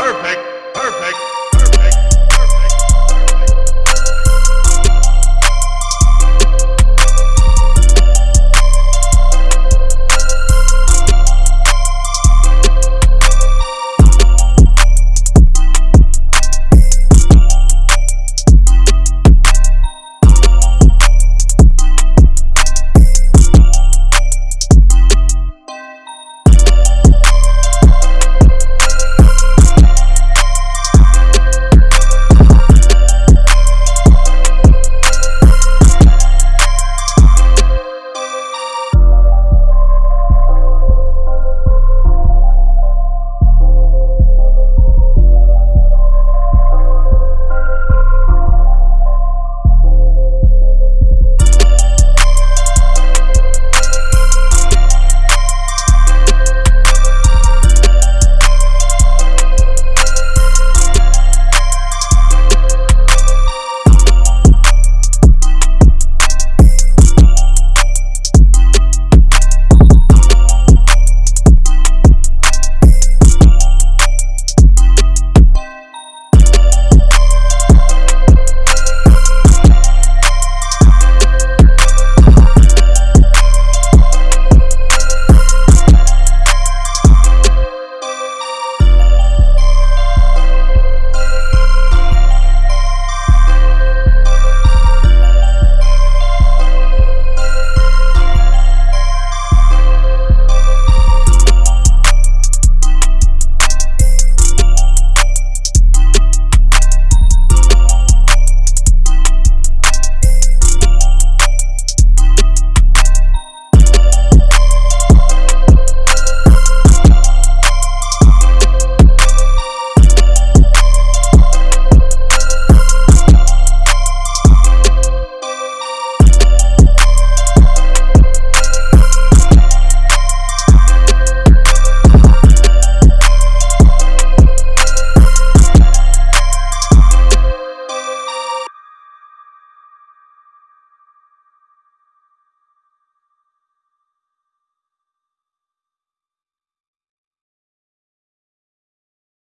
Perfect. Perfect.